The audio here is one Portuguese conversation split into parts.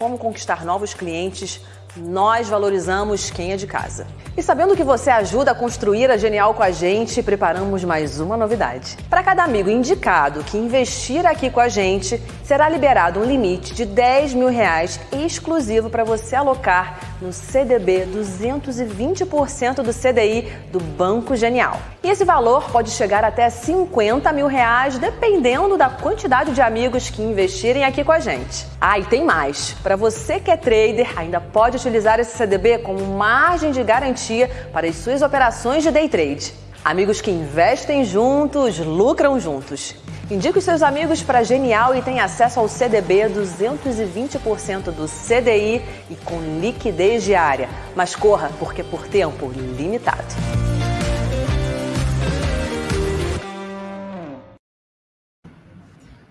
como conquistar novos clientes, nós valorizamos quem é de casa. E sabendo que você ajuda a construir a Genial com a gente, preparamos mais uma novidade. Para cada amigo indicado que investir aqui com a gente, será liberado um limite de 10 mil reais exclusivo para você alocar no CDB 220% do CDI do Banco Genial. E esse valor pode chegar até 50 mil reais, dependendo da quantidade de amigos que investirem aqui com a gente. Ah, e tem mais. Para você que é trader, ainda pode utilizar esse CDB como margem de garantia para as suas operações de day trade. Amigos que investem juntos, lucram juntos. Indique os seus amigos para Genial e tenha acesso ao CDB 220% do CDI e com liquidez diária. Mas corra, porque por tempo limitado.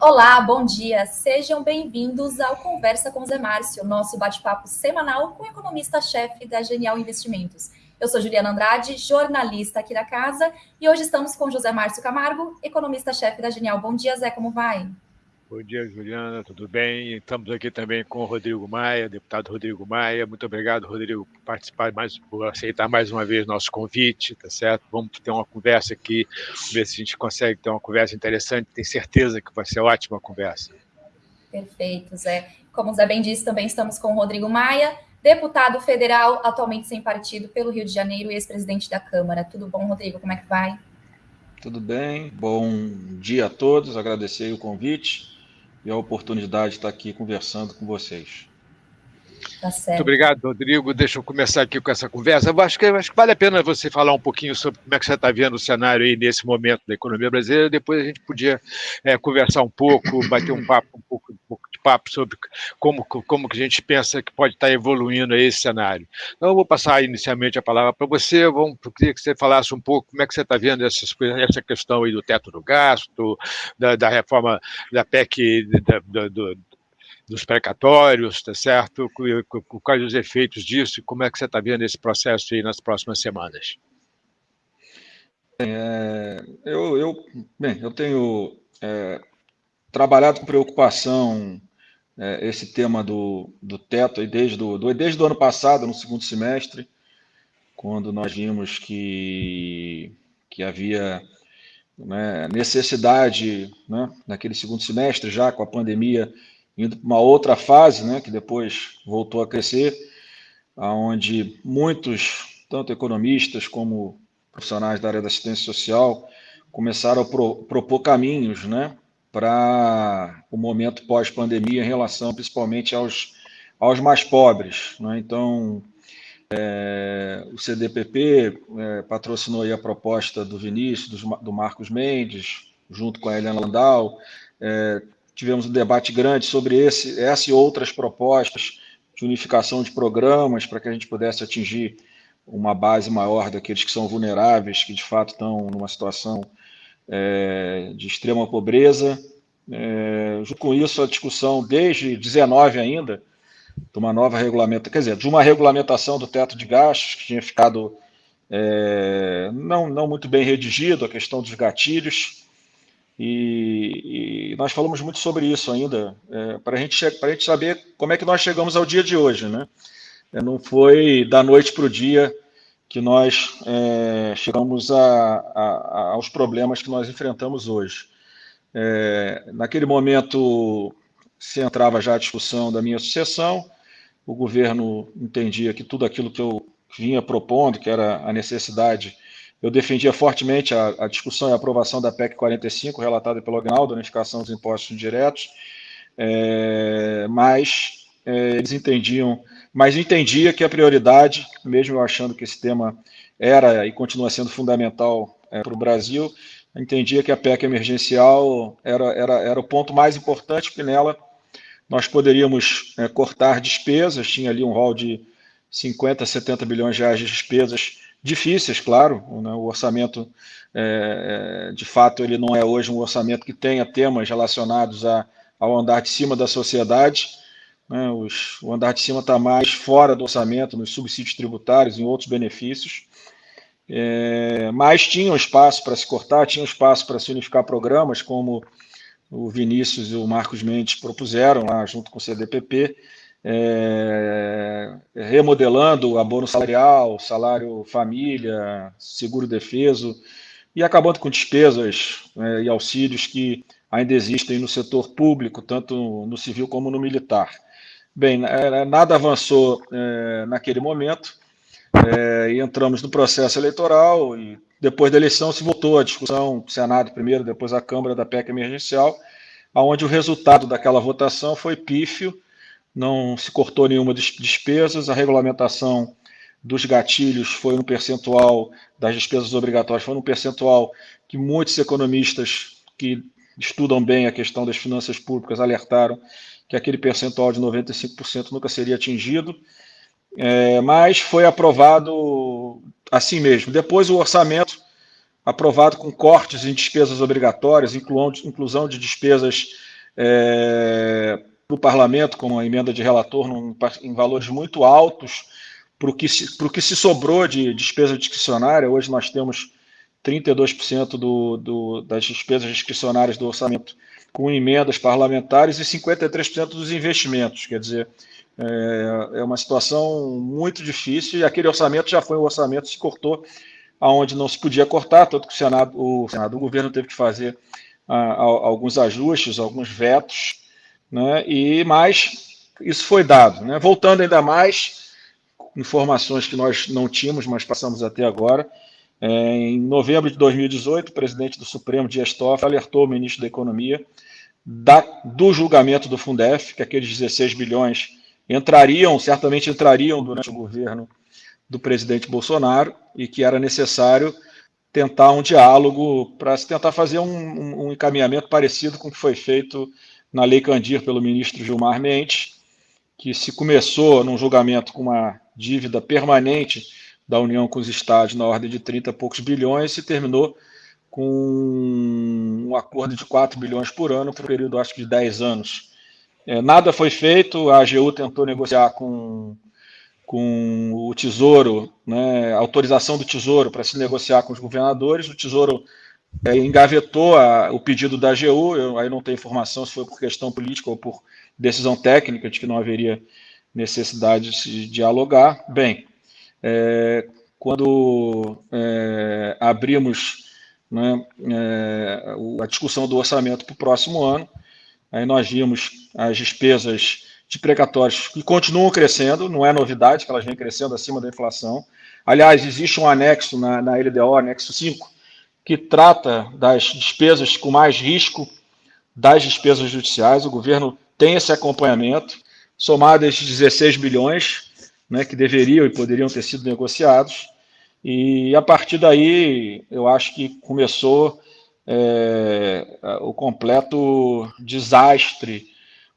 Olá, bom dia. Sejam bem-vindos ao Conversa com Zé Márcio, nosso bate-papo semanal com o economista-chefe da Genial Investimentos. Eu sou Juliana Andrade, jornalista aqui da casa, e hoje estamos com José Márcio Camargo, economista-chefe da Genial. Bom dia, Zé, como vai? Bom dia, Juliana, tudo bem? Estamos aqui também com o Rodrigo Maia, deputado Rodrigo Maia. Muito obrigado, Rodrigo, por participar mais, por aceitar mais uma vez nosso convite, tá certo? Vamos ter uma conversa aqui, ver se a gente consegue ter uma conversa interessante. Tenho certeza que vai ser ótima conversa. Perfeito, Zé. Como o Zé bem disse, também estamos com o Rodrigo Maia, deputado federal, atualmente sem partido pelo Rio de Janeiro e ex-presidente da Câmara. Tudo bom, Rodrigo? Como é que vai? Tudo bem, bom dia a todos, agradecer o convite e a oportunidade de estar aqui conversando com vocês. Tá Muito obrigado, Rodrigo. Deixa eu começar aqui com essa conversa. Eu acho que, acho que vale a pena você falar um pouquinho sobre como é que você está vendo o cenário aí nesse momento da economia brasileira. Depois a gente podia é, conversar um pouco, bater um papo, um pouco, um pouco de papo sobre como, como que a gente pensa que pode estar evoluindo esse cenário. Então, eu vou passar inicialmente a palavra para você. Vamos, eu queria que você falasse um pouco como é que você está vendo essas, essa questão aí do teto do gasto, da, da reforma da PEC da, da, do, dos precatórios, tá certo? Quais os efeitos disso como é que você está vendo esse processo aí nas próximas semanas? É, eu, eu, bem, eu tenho é, trabalhado com preocupação é, esse tema do, do teto desde, do, do, desde o ano passado, no segundo semestre, quando nós vimos que, que havia né, necessidade, né, naquele segundo semestre, já com a pandemia, indo para uma outra fase, né, que depois voltou a crescer, onde muitos, tanto economistas como profissionais da área da assistência social, começaram a pro, propor caminhos né, para o momento pós-pandemia em relação principalmente aos, aos mais pobres. Né? Então, é, o CDPP é, patrocinou a proposta do Vinícius, do, do Marcos Mendes, junto com a Helena Landau, é, tivemos um debate grande sobre esse, essa e outras propostas de unificação de programas para que a gente pudesse atingir uma base maior daqueles que são vulneráveis, que de fato estão numa situação é, de extrema pobreza. É, junto com isso, a discussão desde 19 ainda, de uma nova regulamentação, quer dizer, de uma regulamentação do teto de gastos, que tinha ficado é, não, não muito bem redigido, a questão dos gatilhos, e, e, nós falamos muito sobre isso ainda, é, para a gente, gente saber como é que nós chegamos ao dia de hoje. Né? É, não foi da noite para o dia que nós é, chegamos a, a, aos problemas que nós enfrentamos hoje. É, naquele momento se entrava já a discussão da minha sucessão, o governo entendia que tudo aquilo que eu vinha propondo, que era a necessidade eu defendia fortemente a, a, discussão e a aprovação da PEC 45, relatada pelo Agnaldo, a unificação dos impostos diretos, é, mas é, eles entendiam, mas entendia que a prioridade, mesmo eu achando que esse tema era e continua sendo fundamental é, para o Brasil, entendia que a PEC emergencial era, era, era o ponto mais importante, porque nela nós poderíamos é, cortar despesas, tinha ali um rol de 50, 70 bilhões de reais de despesas difíceis, claro. Né? O orçamento, é, é, de fato, ele não é hoje um orçamento que tenha temas relacionados a, ao andar de cima da sociedade. Né? Os, o andar de cima está mais fora do orçamento, nos subsídios tributários, em outros benefícios. É, mas tinha um espaço para se cortar, tinha um espaço para se unificar programas, como o Vinícius e o Marcos Mendes propuseram lá junto com o CDPP, é, remodelando o abono salarial, salário família, seguro defeso, e acabando com despesas é, e auxílios que ainda existem no setor público, tanto no civil como no militar. Bem, é, nada avançou é, naquele momento, é, e entramos no processo eleitoral, e depois da eleição se voltou a discussão, Senado primeiro, depois a Câmara da PEC emergencial, onde o resultado daquela votação foi pífio, não se cortou nenhuma despesas, a regulamentação dos gatilhos foi um percentual, das despesas obrigatórias foi um percentual que muitos economistas que estudam bem a questão das finanças públicas alertaram que aquele percentual de 95% nunca seria atingido, é, mas foi aprovado assim mesmo. Depois o orçamento, aprovado com cortes em despesas obrigatórias, inclusão de despesas é, para o parlamento, como a emenda de relator, num, em valores muito altos, para o que, se, que se sobrou de despesa discricionária. Hoje nós temos 32% do, do, das despesas discricionárias do orçamento com emendas parlamentares e 53% dos investimentos. Quer dizer, é, é, uma situação muito difícil e aquele orçamento já foi um orçamento que se cortou aonde não se podia cortar, tanto que o Senado, o, Senado, o governo teve que fazer ah, alguns ajustes, alguns vetos, né, e mais isso foi dado. Né? Voltando ainda mais, informações que nós não tínhamos, mas passamos até agora, é, em novembro de 2018, o presidente do Supremo, Dias Toffoli, alertou o ministro da Economia da, do julgamento do Fundef, que aqueles 16 bilhões entrariam, certamente entrariam durante o governo do presidente Bolsonaro e que era necessário tentar um diálogo para se tentar fazer um, um, um, encaminhamento parecido com o que foi feito na Lei Candir pelo ministro Gilmar Mendes, que se começou num julgamento com uma dívida permanente da União com os estados na ordem de 30 e poucos bilhões e terminou com um acordo de 4 bilhões por ano por um período, acho que, de 10 anos. É, nada foi feito, a AGU tentou negociar com, com o Tesouro, né, autorização do Tesouro para se negociar com os governadores, o Tesouro é, engavetou a, o pedido da AGU, eu aí não tenho informação se foi por questão política ou por decisão técnica de que não haveria necessidade de se dialogar. Bem, é, quando é, abrimos né, é, a discussão do orçamento para o próximo ano, aí nós vimos as despesas de precatórios que continuam crescendo, não é novidade que elas vêm crescendo acima da inflação. Aliás, existe um anexo na, na LDO, anexo 5, que trata das despesas com mais risco das despesas judiciais. O governo tem esse acompanhamento, somadas 16 bilhões, né, que deveriam e poderiam ter sido negociados. E a partir daí, eu acho que começou é, o completo desastre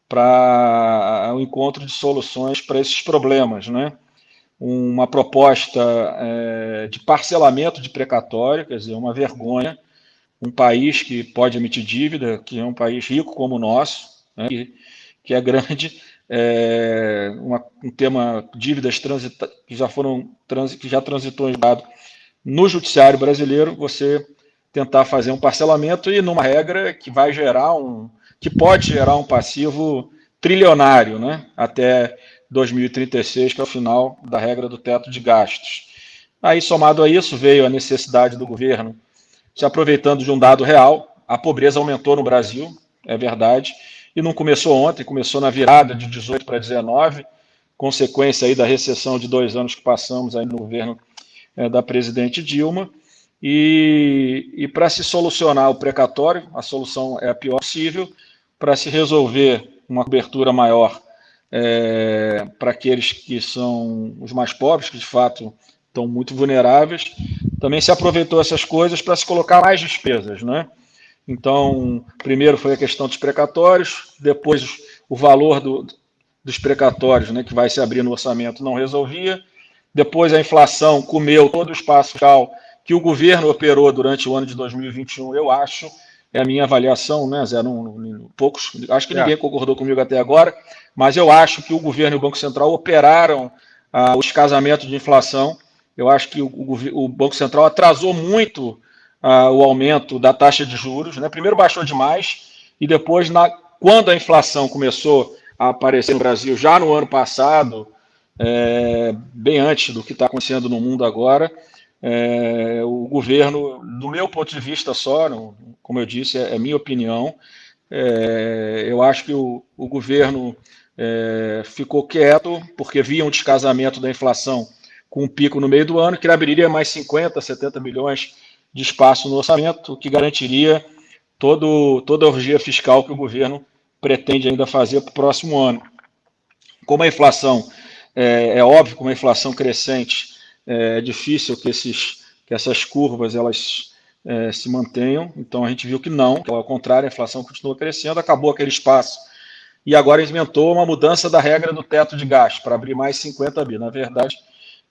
para o encontro de soluções para esses problemas. Né? Uma proposta é, de parcelamento de precatório, quer dizer, uma vergonha. Um país que pode emitir dívida, que é um país rico como o nosso, né, que, que é grande, é, uma, um tema dívidas transita, que já foram trans, que já transitou em dado no judiciário brasileiro, você tentar fazer um parcelamento e numa regra que vai gerar um que pode gerar um passivo trilionário, né, até 2036, que é o final da regra do teto de gastos. Aí, somado a isso, veio a necessidade do governo, se aproveitando de um dado real, a pobreza aumentou no Brasil, é verdade, e não começou ontem, começou na virada de 18 para 19, consequência aí da recessão de dois anos que passamos aí no governo é, da presidente Dilma. E, e para se solucionar o precatório, a solução é a pior possível, para se resolver uma cobertura maior é, para aqueles que são os mais pobres, que de fato estão muito vulneráveis, também se aproveitou essas coisas para se colocar mais despesas, né? Então, primeiro foi a questão dos precatórios, depois o valor do, dos precatórios, né, que vai se abrir no orçamento, não resolvia. Depois a inflação comeu todo o espaço fiscal que o governo operou durante o ano de 2021, eu acho, é a minha avaliação, né, Zé? Não, não, poucos, acho que ninguém é. concordou comigo até agora, mas eu acho que o governo e o Banco Central operaram ah, o descasamento de inflação. Eu acho que o, o, o Banco Central atrasou muito uh, o aumento da taxa de juros. Né? Primeiro baixou demais e depois, na, quando a inflação começou a aparecer no Brasil já no ano passado, é, bem antes do que está acontecendo no mundo agora. É, o governo, do meu ponto de vista só, como eu disse, é, é minha opinião, é, eu acho que o, o governo é, ficou quieto porque via um descasamento da inflação com um pico no meio do ano que abriria mais 50, 70 milhões de espaço no orçamento, o que garantiria todo, toda a orgia fiscal que o governo pretende ainda fazer para o próximo ano. Como a inflação, é, é óbvio, como a inflação crescente, é, é difícil que, esses, que essas curvas elas é, se mantenham, então a gente viu que não, que ao contrário, a inflação continua crescendo, acabou aquele espaço. E agora inventou uma mudança da regra do teto de gasto para abrir mais 50 bi. Na verdade,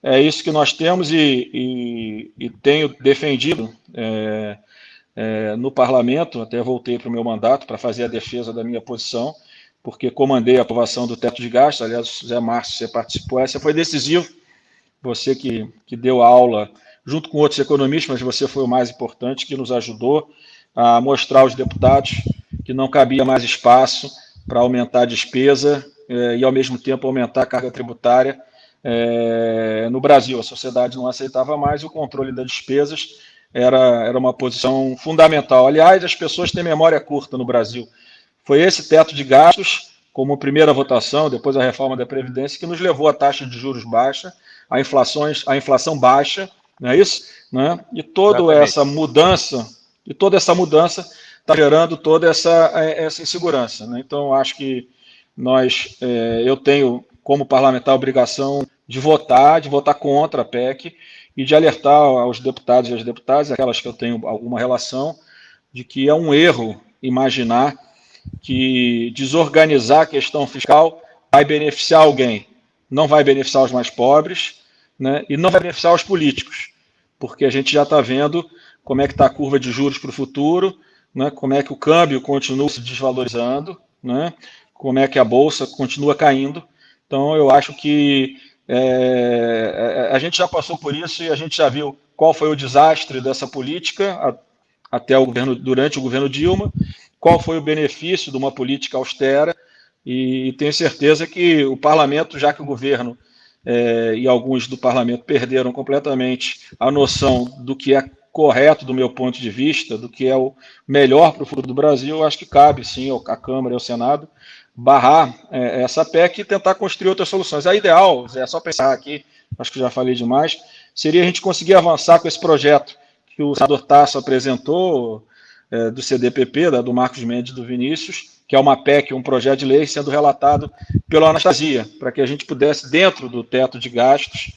é isso que nós temos e, e, e tenho defendido é, é, no parlamento, até voltei para o meu mandato para fazer a defesa da minha posição, porque comandei a aprovação do teto de gastos, aliás, Zé Márcio, você participou, essa foi decisivo, você que, que deu aula junto com outros economistas, mas você foi o mais importante, que nos ajudou a mostrar aos deputados que não cabia mais espaço para aumentar a despesa é, e, ao mesmo tempo, aumentar a carga tributária é, no Brasil. A sociedade não aceitava mais o controle das despesas era, era uma posição fundamental. Aliás, as pessoas têm memória curta no Brasil. Foi esse teto de gastos, como primeira votação, depois a reforma da Previdência, que nos levou à taxa de juros baixa, a, inflações, a inflação baixa, não é isso? Né? E toda Exatamente. essa mudança, e toda essa mudança está gerando toda essa, essa insegurança. Né? Então, acho que nós, é, eu tenho como parlamentar a obrigação de votar, de votar contra a PEC, e de alertar aos deputados e às deputadas, aquelas que eu tenho alguma relação, de que é um erro imaginar que desorganizar a questão fiscal vai beneficiar alguém. Não vai beneficiar os mais pobres né, e não vai beneficiar os políticos, porque a gente já está vendo como é que está a curva de juros para o futuro, né, como é que o câmbio continua se desvalorizando, né, como é que a Bolsa continua caindo. Então, eu acho que é, é, a gente já passou por isso e a gente já viu qual foi o desastre dessa política a, até o governo, durante o governo Dilma, qual foi o benefício de uma política austera, e tenho certeza que o parlamento, já que o governo é, e alguns do parlamento perderam completamente a noção do que é correto do meu ponto de vista, do que é o melhor para o futuro do Brasil, acho que cabe sim à Câmara e ao Senado barrar é, essa PEC e tentar construir outras soluções. A ideal, é só pensar aqui, acho que já falei demais, seria a gente conseguir avançar com esse projeto que o senador Tasso apresentou, é, do CDPP, da, do Marcos Mendes do Vinícius, que é uma PEC, um projeto de lei sendo relatado pela Anastasia, para que a gente pudesse, dentro do teto de gastos,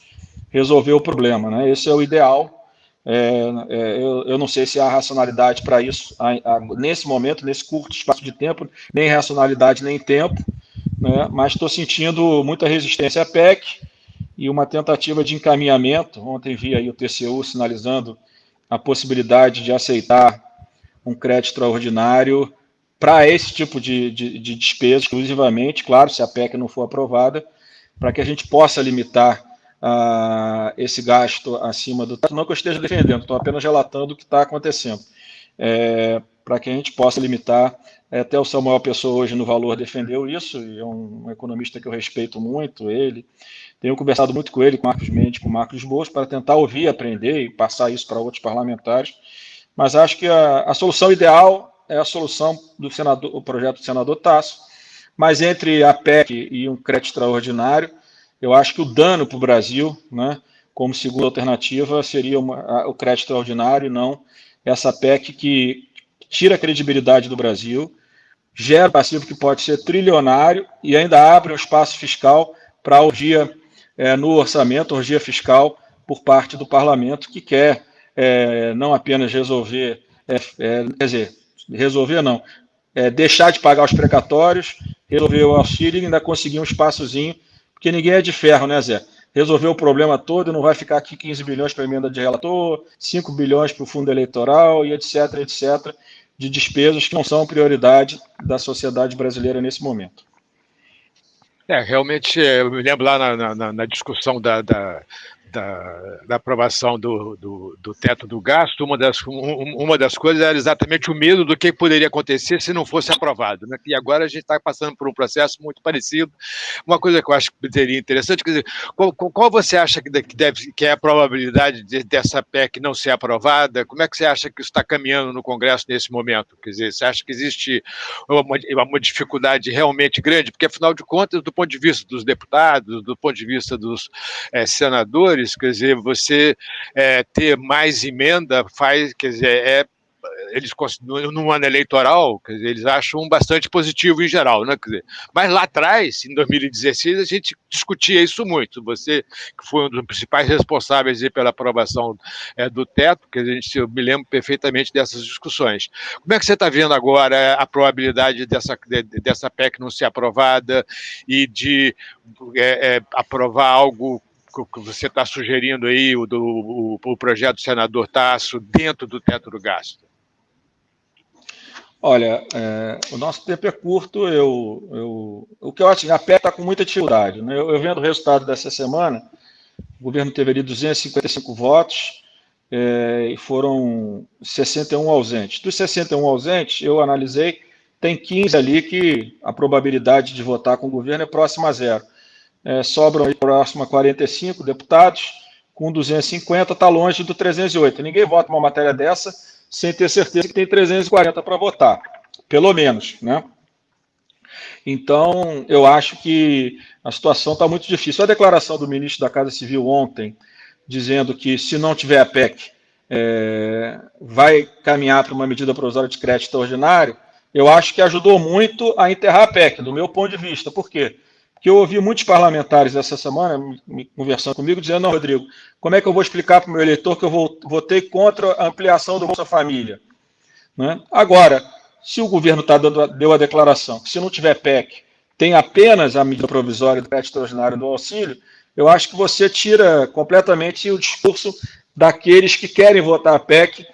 resolver o problema. Né? Esse é o ideal, é, é, eu, eu, não sei se há racionalidade para isso há, há, nesse momento, nesse curto espaço de tempo, nem racionalidade nem tempo, né, mas estou sentindo muita resistência à PEC e uma tentativa de encaminhamento. Ontem vi aí o TCU sinalizando a possibilidade de aceitar um crédito extraordinário para esse tipo de, de, de despesa, exclusivamente, claro, se a PEC não for aprovada, para que a gente possa limitar uh, esse gasto acima do. Não que eu esteja defendendo, estou apenas relatando o que está acontecendo. É, para que a gente possa limitar. É, até o Samuel Pessoa hoje no Valor defendeu isso, e é um, um, economista que eu respeito muito, ele. Tenho conversado muito com ele, com Marcos Mendes, com Marcos Boas, para tentar ouvir, aprender e passar isso para outros parlamentares. Mas acho que a, a solução ideal é a solução do senador, o projeto do senador Tasso, mas entre a PEC e um crédito extraordinário, eu acho que o dano para o Brasil, né, como segunda alternativa, seria uma, o crédito extraordinário, não essa PEC que tira a credibilidade do Brasil, gera passivo que pode ser trilionário e ainda abre um espaço fiscal para orgia é, no orçamento, orgia fiscal por parte do parlamento, que quer é, não apenas resolver, é, é quer dizer, resolver não, é, deixar de pagar os precatórios, resolver o auxílio e ainda conseguir um espaçozinho porque ninguém é de ferro, né, Zé? Resolveu o problema todo, não vai ficar aqui 15 bilhões para emenda de relator, 5 bilhões para o fundo eleitoral e etc, etc, de despesas que não são prioridade da sociedade brasileira nesse momento. É, realmente, eu me lembro lá na, na, na discussão da, da da, da aprovação do, do, do, teto do gasto, uma das, um, uma das coisas era exatamente o medo do que poderia acontecer se não fosse aprovado. Né? E agora a gente está passando por um processo muito parecido. Uma coisa que eu acho que seria interessante, quer dizer, qual, qual você acha que, deve, que é a probabilidade de, dessa PEC não ser aprovada? Como é que você acha que isso está caminhando no Congresso nesse momento? Quer dizer, você acha que existe uma, uma dificuldade realmente grande? Porque, afinal de contas, do ponto de vista dos deputados, do ponto de vista dos é, senadores, quer dizer, você é, ter mais emenda faz, quer dizer, é eles no ano eleitoral, quer dizer, eles acham bastante positivo em geral, né? Quer dizer, mas lá atrás, em 2016, a gente discutia isso muito. Você, que foi um dos principais responsáveis pela aprovação é, do teto, que a gente, eu me lembro perfeitamente dessas discussões. Como é que você está vendo agora a probabilidade dessa, de, dessa PEC não ser aprovada e de é, é, aprovar algo que você está sugerindo aí, o, do, o, o projeto do senador Tasso, dentro do teto do gasto? Olha, é, o nosso tempo é curto, eu, eu, o que eu acho, a PEC está com muita dificuldade. Né? Eu, eu, vendo o resultado dessa semana, o governo teve ali 255 votos é, e foram 61 ausentes. Dos 61 ausentes, eu analisei, tem 15 ali que a probabilidade de votar com o governo é próxima a zero. É, sobram aí próximo a 45 deputados, com 250 está longe do 308. Ninguém vota uma matéria dessa sem ter certeza que tem 340 para votar, pelo menos, né? Então, eu acho que a situação está muito difícil. A declaração do ministro da Casa Civil ontem, dizendo que se não tiver a PEC, é, vai caminhar para uma medida provisória de crédito extraordinário, eu acho que ajudou muito a enterrar a PEC, do meu ponto de vista. Por quê? Que eu ouvi muitos parlamentares essa semana conversando comigo, dizendo, não, Rodrigo, como é que eu vou explicar para o meu eleitor que eu votei contra a ampliação do Bolsa Família? Né? Agora, se o governo tá dando, deu a declaração que se não tiver PEC, tem apenas a medida provisória do crédito extraordinário do auxílio, eu acho que você tira completamente o discurso daqueles que querem votar a PEC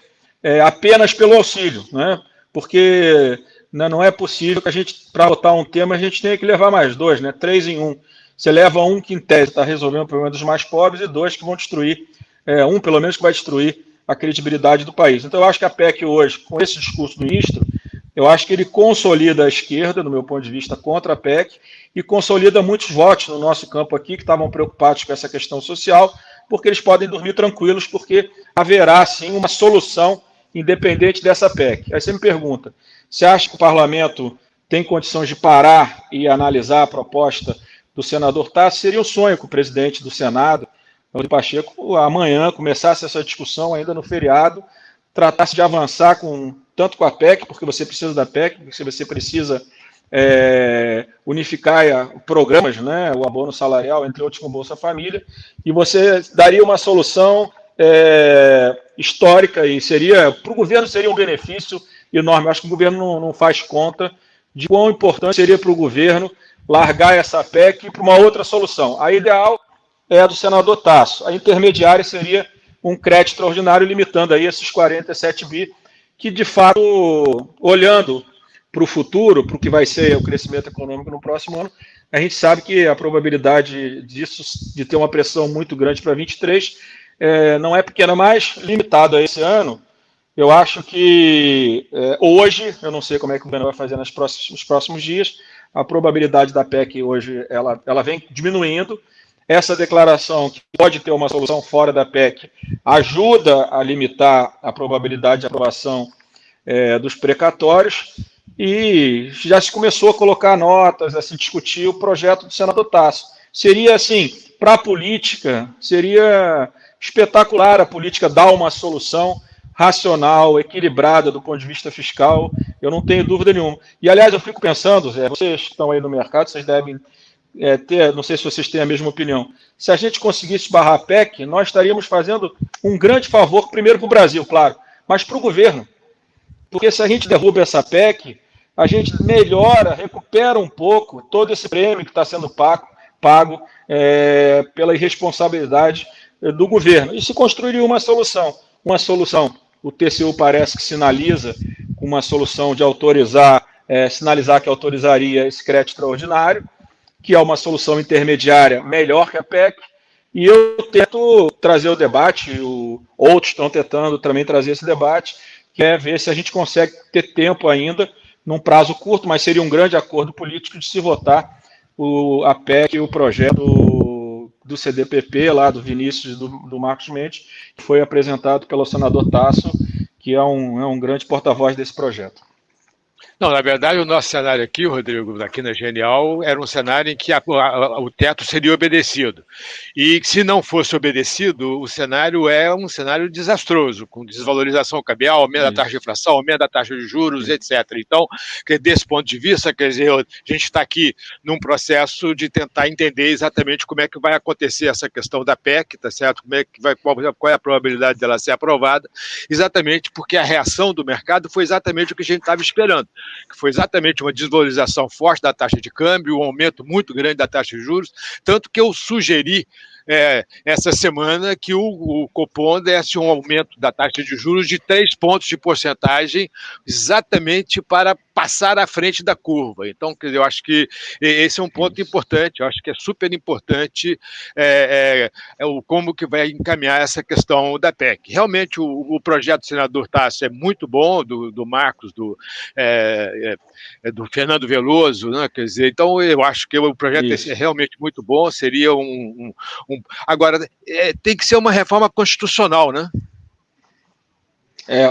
é, apenas pelo auxílio, né? porque né, não é possível que a gente, para votar um tema, a gente tenha que levar mais dois, né? Três em um. Você leva um que, em tese, está resolvendo o problema dos mais pobres e dois que vão destruir, é, um pelo menos que vai destruir a credibilidade do país. Então, eu acho que a PEC hoje, com esse discurso do ministro, eu acho que ele consolida a esquerda, do meu ponto de vista, contra a PEC e consolida muitos votos no nosso campo aqui que estavam preocupados com essa questão social, porque eles podem dormir tranquilos, porque haverá, sim, uma solução independente dessa PEC. Aí você me pergunta, você acha que o parlamento tem condições de parar e analisar a proposta do senador Tassi? Seria um sonho que o presidente do Senado, o Pacheco, amanhã começasse essa discussão ainda no feriado, tratasse de avançar com tanto com a PEC, porque você precisa da PEC, porque você precisa é, unificar programas, né, o abono salarial, entre outros com Bolsa Família, e você daria uma solução é, histórica e seria, para o governo seria um benefício enorme. acho que o governo não, não faz conta de quão importante seria para o governo largar essa PEC para uma outra solução. A ideal é a do senador Tasso. A intermediária seria um crédito extraordinário limitando aí esses 47 bi, que de fato, olhando para o futuro, para o que vai ser o crescimento econômico no próximo ano, a gente sabe que a probabilidade disso, de ter uma pressão muito grande para 23, é, não é pequena, mas limitado a esse ano, eu acho que é, hoje, eu não sei como é que o governo vai fazer nos próximos, nos próximos dias, a probabilidade da PEC hoje ela, ela vem diminuindo. Essa declaração, que pode ter uma solução fora da PEC, ajuda a limitar a probabilidade de aprovação é, dos precatórios e já se começou a colocar notas, a se discutir o projeto do senador Tasso. Seria, assim, para a política, seria espetacular a política dar uma solução racional, equilibrada do ponto de vista fiscal, eu não tenho dúvida nenhuma. E, aliás, eu fico pensando, Zé, vocês estão aí no mercado, vocês devem é, ter, não sei se vocês têm a mesma opinião, se a gente conseguisse barrar a PEC, nós estaríamos fazendo um grande favor, primeiro para o Brasil, claro, mas para o governo. Porque se a gente derruba essa PEC, a gente melhora, recupera um pouco todo esse prêmio que está sendo pago, pago é, pela irresponsabilidade do governo. E se construiria uma solução. Uma solução o TCU parece que sinaliza com uma solução de autorizar, é, sinalizar que autorizaria esse crédito extraordinário, que é uma solução intermediária melhor que a PEC, E eu tento trazer o debate, o, outros estão tentando também trazer esse debate, que é ver se a gente consegue ter tempo ainda, num prazo curto, mas seria um grande acordo político de se votar o, a PEC e o projeto do CDPP, lá do Vinícius e do, do Marcos Mendes, que foi apresentado pelo senador Tasso, que é um, é um grande porta-voz desse projeto. Não, na verdade, o nosso cenário aqui, Rodrigo, aqui na Genial, era um cenário em que a, a, o teto seria obedecido. E se não fosse obedecido, o cenário é um cenário desastroso, com desvalorização cambial, aumento da taxa de inflação, aumento da taxa de juros, etc. Então, desse ponto de vista, quer dizer, a gente está aqui num processo de tentar entender exatamente como é que vai acontecer essa questão da PEC, tá certo? Como é que vai, qual, qual é a probabilidade dela ser aprovada, exatamente porque a reação do mercado foi exatamente o que a gente estava esperando que foi exatamente uma desvalorização forte da taxa de câmbio, um aumento muito grande da taxa de juros, tanto que eu sugeri é, essa semana que o, o, Copom desse um aumento da taxa de juros de três pontos de porcentagem, exatamente para passar à frente da curva. Então, eu acho que esse é um ponto importante, eu acho que é super importante é, é, é o como que vai encaminhar essa questão da PEC. Realmente, o, o projeto do senador Tassi é muito bom, do, do Marcos, do, é, é, é do Fernando Veloso, né? quer dizer, então eu acho que o projeto Isso. é realmente muito bom, seria um, um, um agora, tem que ser uma reforma constitucional, né? É,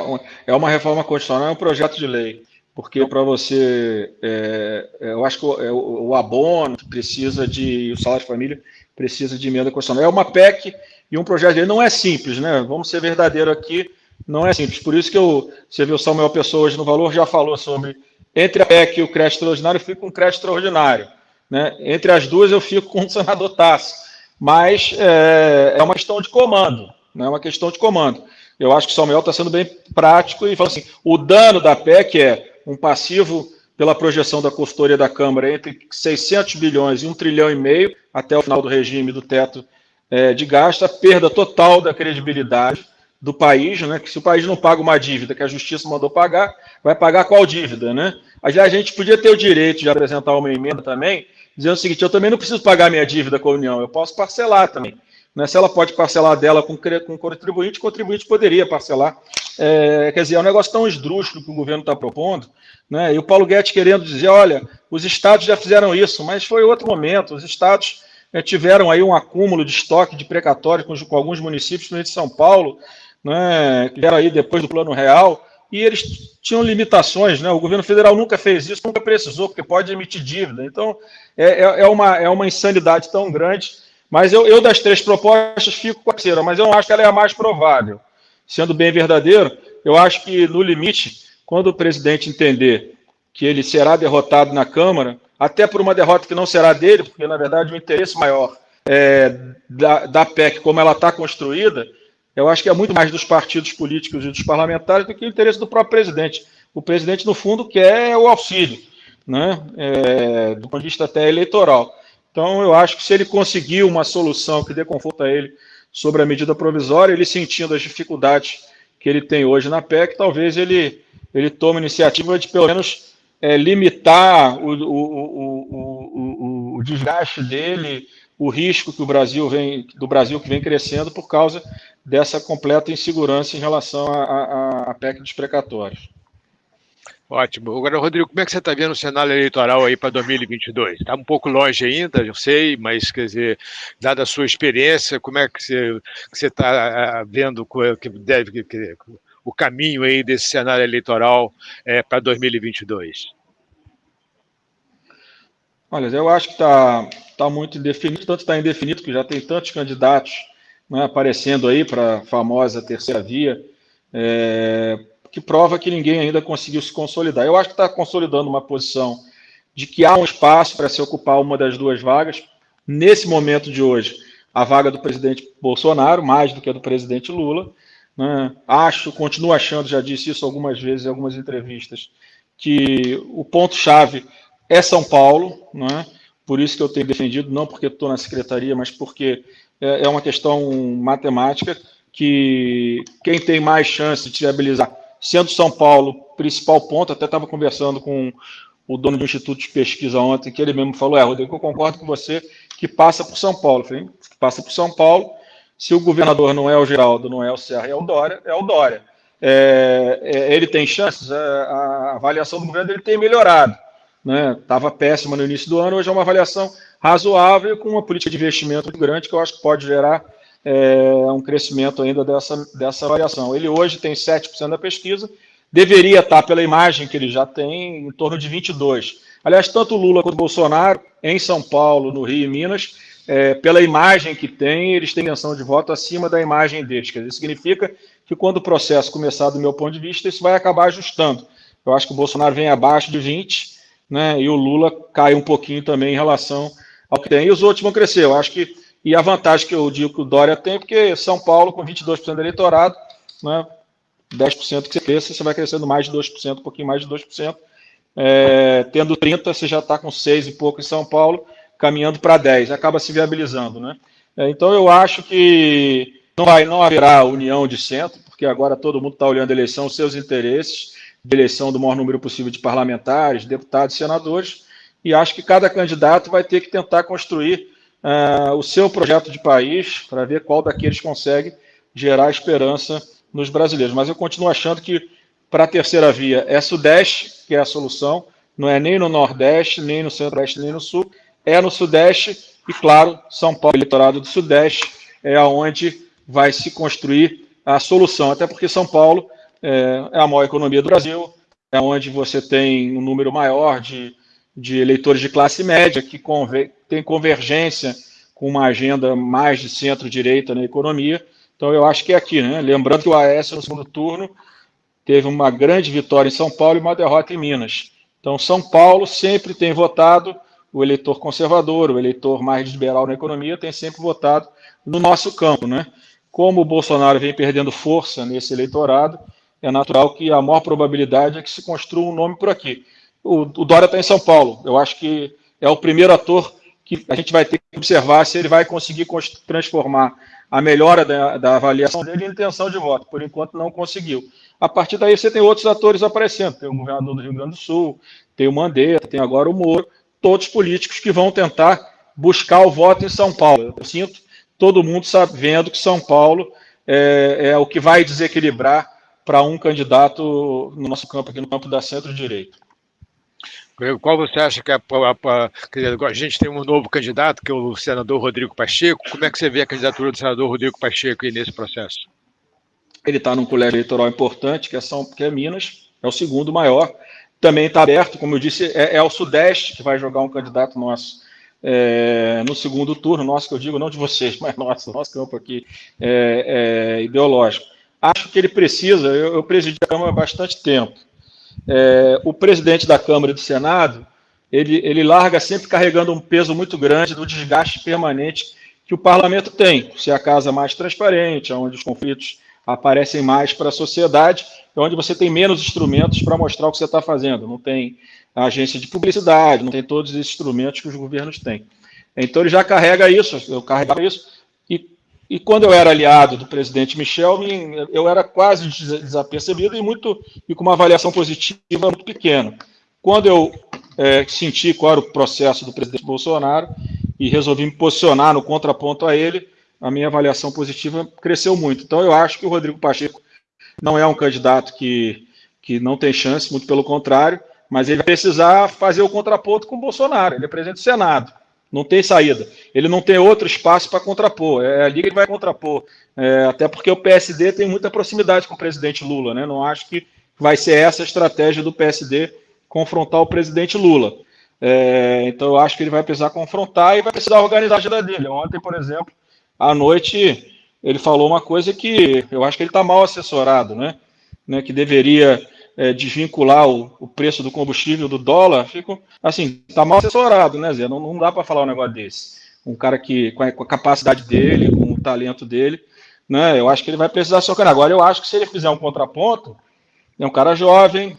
é uma reforma constitucional, é um projeto de lei porque para você, é, é, eu acho que o, é, o, abono precisa de, o salário de família precisa de emenda constitucional. É uma PEC e um projeto de lei, não é simples, né? Vamos ser verdadeiro aqui, não é simples. Por isso que eu, você viu o Samuel Pessoa hoje no Valor, já falou sobre, entre a PEC e o crédito extraordinário, eu fico com o crédito extraordinário. Né? Entre as duas, eu fico com o senador Tasso. Mas é, é uma questão de comando, não é uma questão de comando. Eu acho que o Samuel está sendo bem prático e fala assim, o dano da PEC é um passivo pela projeção da consultoria da Câmara entre 600 bilhões e 1 trilhão e meio até o final do regime do teto é, de gasto, a perda total da credibilidade do país, né? Que se o país não paga uma dívida que a justiça mandou pagar, vai pagar qual dívida, né? A gente podia ter o direito de apresentar uma emenda também, dizendo o seguinte: eu também não preciso pagar minha dívida com a União, eu posso parcelar também. Né? Se ela pode parcelar dela com, com contribuinte, o contribuinte poderia parcelar. É, quer dizer, é um negócio tão esdrúxulo que o governo está propondo, né? e o Paulo Guedes querendo dizer, olha, os estados já fizeram isso, mas foi outro momento, os estados é, tiveram aí um acúmulo de estoque de precatório com, com alguns municípios, principalmente de São Paulo, né, que vieram aí depois do Plano Real, e eles tinham limitações, né? O governo federal nunca fez isso, nunca precisou, porque pode emitir dívida. Então, é, é, é uma, é uma insanidade tão grande mas eu, eu das três propostas fico com a terceira, mas eu não acho que ela é a mais provável. Sendo bem verdadeiro, eu acho que, no limite, quando o presidente entender que ele será derrotado na Câmara, até por uma derrota que não será dele, porque, na verdade, o interesse maior é, da, da PEC, como ela está construída, eu acho que é muito mais dos partidos políticos e dos parlamentares do que o interesse do próprio presidente. O presidente, no fundo, quer o auxílio, né? É, do ponto de vista até eleitoral. Então, eu acho que se ele conseguir uma solução que dê conforto a ele sobre a medida provisória, ele sentindo as dificuldades que ele tem hoje na PEC, talvez ele, ele tome a iniciativa de, pelo menos, é, limitar o, o, o, o, desgaste dele, o risco que o Brasil vem, do Brasil que vem crescendo por causa dessa completa insegurança em relação à PEC dos precatórios. Ótimo. Agora, Rodrigo, como é que você está vendo o cenário eleitoral aí para 2022? Está um pouco longe ainda, eu sei, mas, quer dizer, dada a sua experiência, como é que você está ah, vendo que deve que, o caminho aí desse cenário eleitoral é, para 2022? Olha, eu acho que está tá muito indefinido, tanto está indefinido que já tem tantos candidatos né, aparecendo aí para a famosa terceira via. É, que prova que ninguém ainda conseguiu se consolidar. Eu acho que está consolidando uma posição de que há um espaço para se ocupar uma das duas vagas. Nesse momento de hoje, a vaga do presidente Bolsonaro, mais do que a do presidente Lula. Né? Acho, continuo achando, já disse isso algumas vezes em algumas entrevistas, que o ponto-chave é São Paulo, né? por isso que eu tenho defendido, não porque estou na secretaria, mas porque é, é uma questão matemática que quem tem mais chance de viabilizar sendo São Paulo principal ponto, até estava conversando com o dono do Instituto de Pesquisa ontem, que ele mesmo falou, é, Rodrigo, eu concordo com você que passa por São Paulo. que passa por São Paulo. Se o governador não é o Geraldo, não é o Serra, é o Dória, é o Dória. É, é, ele tem chances, é, a avaliação do governo ele tem melhorado. Estava né? péssima no início do ano, hoje é uma avaliação razoável com uma política de investimento grande que eu acho que pode gerar é, um crescimento ainda dessa, dessa avaliação. Ele hoje tem 7% da pesquisa, deveria estar, pela imagem que ele já tem, em torno de 22%. Aliás, tanto Lula quanto Bolsonaro, em São Paulo, no Rio e Minas, é, pela imagem que tem, eles têm intenção de voto acima da imagem deles. Quer dizer, significa que quando o processo começar, do meu ponto de vista, isso vai acabar ajustando. Eu acho que o Bolsonaro vem abaixo de 20, né, e o Lula cai um pouquinho também em relação ao que tem. E os outros vão crescer. Eu acho que e a vantagem que eu digo que o Dória tem, porque São Paulo, com 22% do eleitorado, né, 10% que você cresça, você vai crescendo mais de 2%, um pouquinho mais de 2%. É, tendo 30, você já está com 6 e pouco em São Paulo, caminhando para 10, acaba se viabilizando. Né? É, então eu acho que não, vai, não haverá união de centro, porque agora todo mundo está olhando a eleição, os seus interesses, de eleição do maior número possível de parlamentares, deputados, senadores, e acho que cada candidato vai ter que tentar construir uh, o seu projeto de país para ver qual daqueles consegue gerar esperança nos brasileiros. Mas eu continuo achando que para a terceira via é Sudeste, que é a solução, não é nem no Nordeste, nem no Centro-Oeste, nem no Sul, é no Sudeste e, claro, São Paulo, eleitorado do Sudeste, é aonde vai se construir a solução, até porque São Paulo é, é a maior economia do Brasil, é onde você tem um número maior de de eleitores de classe média, que tem convergência com uma agenda mais de centro-direita na economia. Então, eu acho que é aqui, né? Lembrando que o AS no segundo turno teve uma grande vitória em São Paulo e uma derrota em Minas. Então, São Paulo sempre tem votado, o eleitor conservador, o eleitor mais liberal na economia, tem sempre votado no nosso campo, né? Como o Bolsonaro vem perdendo força nesse eleitorado, é natural que a maior probabilidade é que se construa um nome por aqui. O, o Dória está em São Paulo. Eu acho que é o primeiro ator que a gente vai ter que observar se ele vai conseguir transformar a melhora da, da, avaliação dele em intenção de voto. Por enquanto, não conseguiu. A partir daí, você tem outros atores aparecendo. Tem o governador do Rio Grande do Sul, tem o Mandetta, tem agora o Moro, todos políticos que vão tentar buscar o voto em São Paulo. Eu sinto todo mundo sabendo que São Paulo é, é o que vai desequilibrar para um candidato no nosso campo, aqui no campo da centro-direita. Qual você acha que é a, a, a, gente tem um novo candidato, que é o senador Rodrigo Pacheco? Como é que você vê a candidatura do senador Rodrigo Pacheco aí nesse processo? Ele está num colégio eleitoral importante, que é, São, que é Minas, é o segundo maior. Também está aberto, como eu disse, é, é, o Sudeste que vai jogar um candidato nosso é, no segundo turno, nosso que eu digo, não de vocês, mas nosso, nosso campo aqui é, é ideológico. Acho que ele precisa, eu, eu presidi a Câmara há bastante tempo, é, o presidente da Câmara e do Senado, ele, ele larga sempre carregando um peso muito grande do desgaste permanente que o parlamento tem, se é a casa mais transparente, onde os conflitos aparecem mais para a sociedade, é onde você tem menos instrumentos para mostrar o que você está fazendo. Não tem agência de publicidade, não tem todos os instrumentos que os governos têm. Então ele já carrega isso, eu carregava isso, e quando eu era aliado do presidente Michel, eu era quase desapercebido e, muito, e com uma avaliação positiva muito pequena. Quando eu é, senti qual era o processo do presidente Bolsonaro e resolvi me posicionar no contraponto a ele, a minha avaliação positiva cresceu muito. Então, eu acho que o Rodrigo Pacheco não é um candidato que, que não tem chance, muito pelo contrário, mas ele vai precisar fazer o contraponto com o Bolsonaro. Ele é presidente do Senado. Não tem saída. Ele não tem outro espaço para contrapor. É a Liga vai contrapor. É, até porque o PSD tem muita proximidade com o presidente Lula. Né? Não acho que vai ser essa a estratégia do PSD confrontar o presidente Lula. É, então eu acho que ele vai precisar confrontar e vai precisar organizar a agenda dele. Ontem, por exemplo, à noite, ele falou uma coisa que eu acho que ele está mal assessorado, né? né? Que deveria é, desvincular o, o, preço do combustível do dólar, fico assim, tá mal assessorado, né, Zé? Não, não dá para falar um negócio desse. Um cara que, com a, com a, capacidade dele, com o talento dele, né? Eu acho que ele vai precisar socar. Agora, eu acho que se ele fizer um contraponto, é um cara jovem,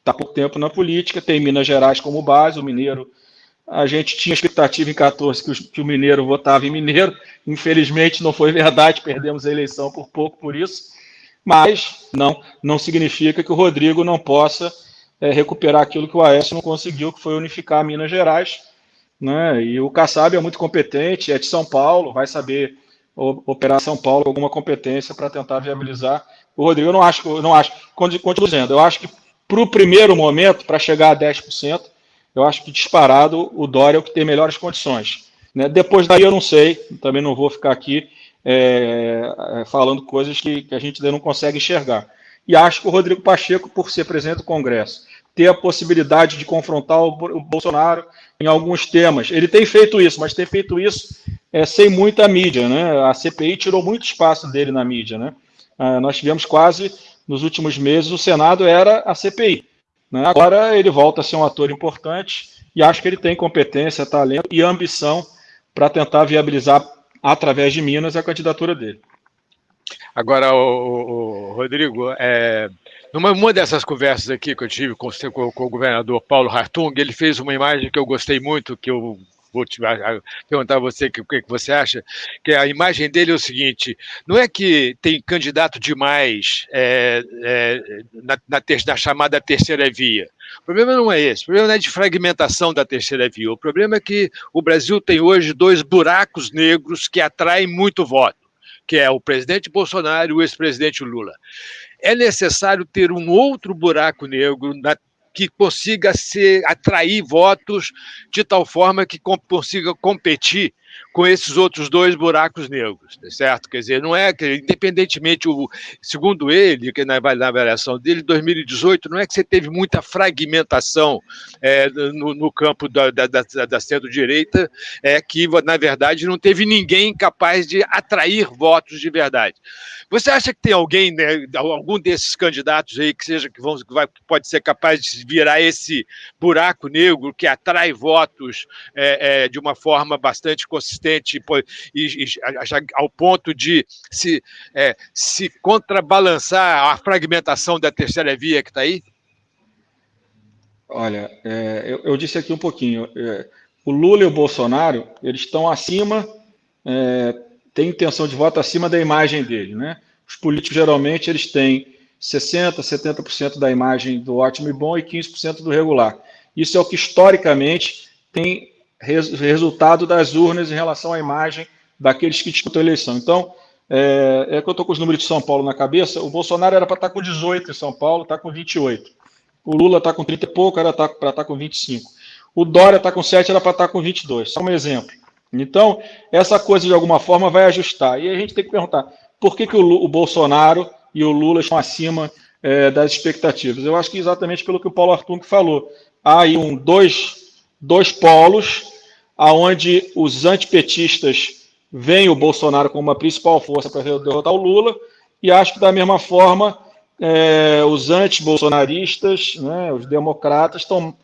está pouco tempo na política, tem Minas Gerais como base, o Mineiro. A gente tinha expectativa em 14 que, que o Mineiro votava em Mineiro, infelizmente não foi verdade, perdemos a eleição por pouco por isso mas não, não significa que o Rodrigo não possa é, recuperar aquilo que o Aécio não conseguiu, que foi unificar Minas Gerais. né? E o Kassab é muito competente, é de São Paulo, vai saber operar São Paulo alguma competência para tentar viabilizar. O Rodrigo, eu não acho, eu não acho, continuo dizendo, eu acho que para o primeiro momento, para chegar a 10%, eu acho que disparado o Dória é o que tem melhores condições. Né? Depois daí eu não sei, também não vou ficar aqui é, é, falando coisas que, que a gente ainda não consegue enxergar. E acho que o Rodrigo Pacheco, por ser presidente do Congresso, ter a possibilidade de confrontar o Bolsonaro em alguns temas. Ele tem feito isso, mas tem feito isso é, sem muita mídia. Né? A CPI tirou muito espaço dele na mídia. Né? Ah, nós tivemos quase, nos últimos meses, o Senado era a CPI. Né? Agora ele volta a ser um ator importante e acho que ele tem competência, talento e ambição para tentar viabilizar, através de Minas, a candidatura dele. Agora, o, o Rodrigo, é, numa uma dessas conversas aqui que eu tive com, com, com o governador Paulo Hartung, ele fez uma imagem que eu gostei muito, que eu vou te perguntar a você o que, você acha, que a imagem dele é o seguinte: não é que tem candidato demais é, é, na, na, ter, na, chamada terceira via. O problema não é esse, o problema não é de fragmentação da terceira via. O problema é que o Brasil tem hoje dois buracos negros que atraem muito voto, que é o presidente Bolsonaro e o ex-presidente Lula. É necessário ter um outro buraco negro na que consiga ser, atrair votos de tal forma que consiga competir com esses outros dois buracos negros, tá certo? Quer dizer, não é que, independentemente, o, segundo ele, que na, na avaliação dele, 2018, não é que você teve muita fragmentação é, no, no, campo da, da, da, da centro-direita, é que, na verdade, não teve ninguém capaz de atrair votos de verdade. Você acha que tem alguém, né, algum desses candidatos aí que seja que, que, vai, que pode ser capaz de virar esse buraco negro que atrai votos é, é, de uma forma bastante consistente e, e, ao ponto de se, é, se contrabalançar a fragmentação da terceira via que está aí? Olha, é, eu, eu, disse aqui um pouquinho. É, o Lula e o Bolsonaro, eles estão acima, é, têm intenção de voto acima da imagem dele, né? Os políticos, geralmente, eles têm 60%, 70% da imagem do ótimo e bom e 15% do regular. Isso é o que, historicamente, tem res, resultado das urnas em relação à imagem daqueles que disputam a eleição. Então, é, é que eu estou com os números de São Paulo na cabeça. O Bolsonaro era para estar tá com 18 em São Paulo, está com 28. O Lula está com 30 e pouco, era para estar tá com 25. O Dória está com 7, era para estar tá com 22. Só um exemplo. Então, essa coisa de alguma forma vai ajustar. E a gente tem que perguntar: por que, que o, o Bolsonaro e o Lula estão acima é, das expectativas? Eu acho que exatamente pelo que o Paulo Artung falou. Há aí um, dois, dois polos aonde os antipetistas veem o Bolsonaro como uma principal força para derrotar o Lula, e acho que da mesma forma é, os anti-bolsonaristas, né, os democratas, estão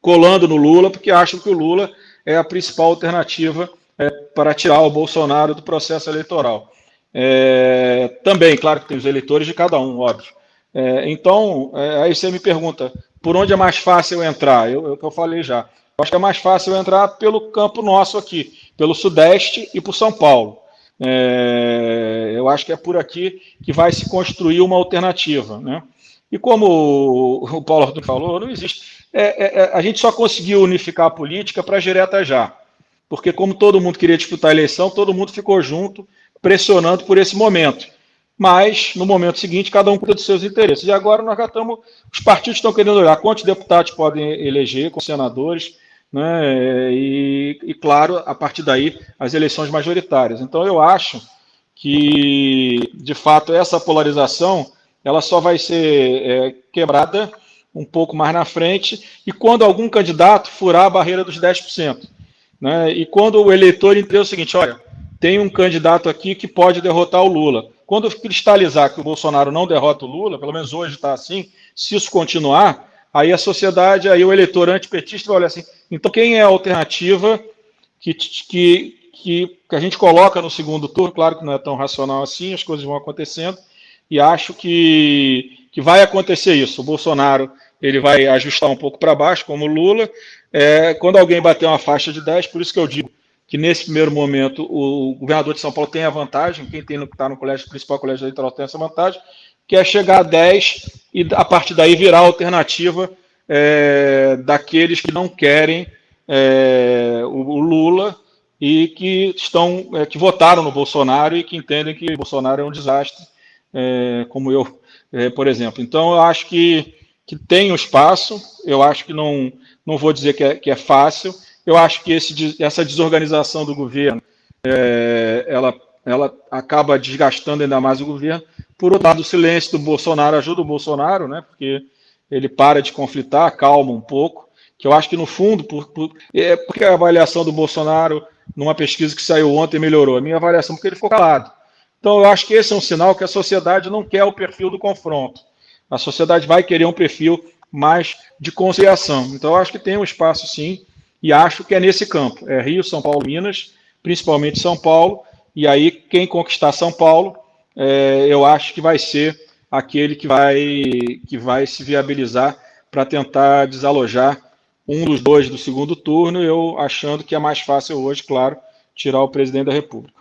colando no Lula, porque acham que o Lula é a principal alternativa é, para tirar o Bolsonaro do processo eleitoral. É, também, claro que tem os eleitores de cada um, óbvio. É, então, é, aí você me pergunta, por onde é mais fácil eu entrar? Eu, eu, eu falei já. Acho que é mais fácil entrar pelo campo nosso aqui, pelo Sudeste e por São Paulo. É, eu acho que é por aqui que vai se construir uma alternativa. Né? E como o Paulo Arthur falou, não existe. É, é, é, a gente só conseguiu unificar a política para direta já. Porque, como todo mundo queria disputar a eleição, todo mundo ficou junto, pressionando por esse momento. Mas, no momento seguinte, cada um cuida dos seus interesses. E agora nós já estamos. Os partidos estão querendo olhar quantos deputados podem eleger com senadores né? E, e, claro, a partir daí, as eleições majoritárias. Então, eu acho que, de fato, essa polarização ela só vai ser é, quebrada um pouco mais na frente e quando algum candidato furar a barreira dos 10%. Né? E quando o eleitor entender o seguinte, olha, tem um candidato aqui que pode derrotar o Lula. Quando cristalizar que o Bolsonaro não derrota o Lula, pelo menos hoje está assim, se isso continuar, aí a sociedade, aí o eleitor antipetista vai olhar assim, então quem é a alternativa que, que, que, que a gente coloca no segundo turno, claro que não é tão racional assim, as coisas vão acontecendo, e acho que, que vai acontecer isso. O Bolsonaro ele vai ajustar um pouco para baixo, como o Lula. É, quando alguém bater uma faixa de 10, por isso que eu digo que nesse primeiro momento o governador de São Paulo tem a vantagem, quem está no colégio, principal colégio eleitoral tem essa vantagem, que é chegar a 10 e a partir daí virar a alternativa é, daqueles que não querem é, o, o, Lula e que estão é, que votaram no Bolsonaro e que entendem que o Bolsonaro é um desastre, é, como eu, é, por exemplo. Então, eu acho que, que tem um espaço, eu acho que não, não vou dizer que é, que é fácil, eu acho que esse, essa desorganização do governo, é, ela, ela acaba desgastando ainda mais o governo. Por outro lado, o silêncio do Bolsonaro ajuda o Bolsonaro, né, porque ele para de conflitar, calma um pouco, que eu acho que no fundo, por, por, é porque a avaliação do Bolsonaro numa pesquisa que saiu ontem melhorou. A minha avaliação porque ele ficou calado. Então eu acho que esse é um sinal que a sociedade não quer o perfil do confronto. A sociedade vai querer um perfil mais de conciliação. Então eu acho que tem um espaço sim, e acho que é nesse campo. É Rio, São Paulo, Minas, principalmente São Paulo, e aí quem conquistar São Paulo, é, eu acho que vai ser aquele que vai, que vai se viabilizar para tentar desalojar um dos dois do segundo turno, eu achando que é mais fácil hoje, claro, tirar o presidente da República.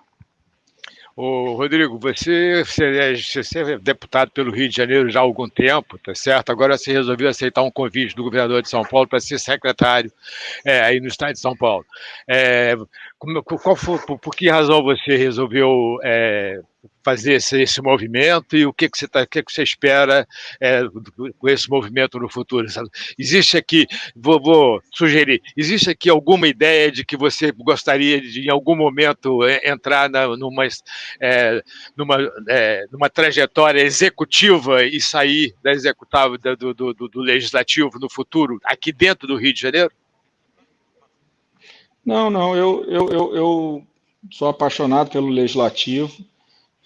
Ô, Rodrigo, você, você, é, deputado pelo Rio de Janeiro já há algum tempo, tá certo? Agora você resolveu aceitar um convite do governador de São Paulo para ser secretário é, aí no estado de São Paulo. É, qual foi, por, por, que razão você resolveu é, fazer esse, esse, movimento e o que, que, você, tá, o que, que você espera é, com esse movimento no futuro? Sabe? Existe aqui, vou, vou, sugerir, existe aqui alguma ideia de que você gostaria de, em algum momento, é, entrar na, numa, é, numa, é, numa trajetória executiva e sair da executável do, do, do, do legislativo no futuro, aqui dentro do Rio de Janeiro? Não, não, eu, eu, eu, eu sou apaixonado pelo legislativo,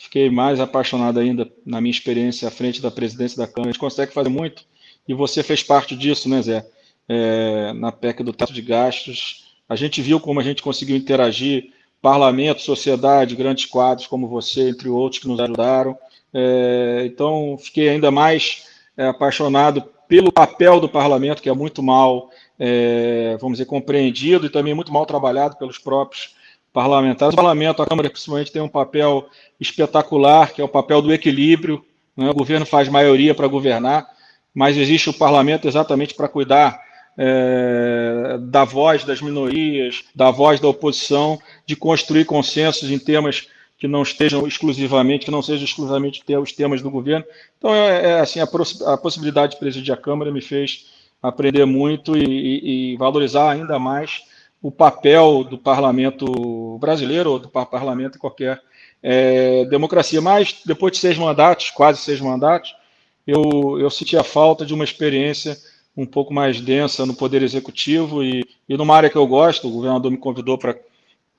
fiquei mais apaixonado ainda na minha experiência à frente da presidência da Câmara. A gente consegue fazer muito, e você fez parte disso, né, Zé? É, na PEC do teto de gastos, a gente viu como a gente conseguiu interagir, parlamento, sociedade, grandes quadros como você, entre outros, que nos ajudaram. É, então, fiquei ainda mais é, apaixonado pelo papel do parlamento, que é muito mal é, vamos dizer, compreendido e também muito mal trabalhado pelos próprios parlamentares. O parlamento, a Câmara, principalmente, tem um papel espetacular, que é o papel do equilíbrio. Né? O governo faz maioria para governar, mas existe o parlamento exatamente para cuidar é, da voz das minorias, da voz da oposição, de construir consensos em temas que não estejam exclusivamente, que não sejam exclusivamente os temas do governo. Então, é, é assim, a, a possibilidade de presidir a Câmara me fez aprender muito e, e, e valorizar ainda mais o papel do parlamento brasileiro ou do parlamento em qualquer é, democracia. Mas depois de seis mandatos, quase seis mandatos, eu, eu senti a falta de uma experiência um pouco mais densa no Poder Executivo e, e numa área que eu gosto, o governador me convidou para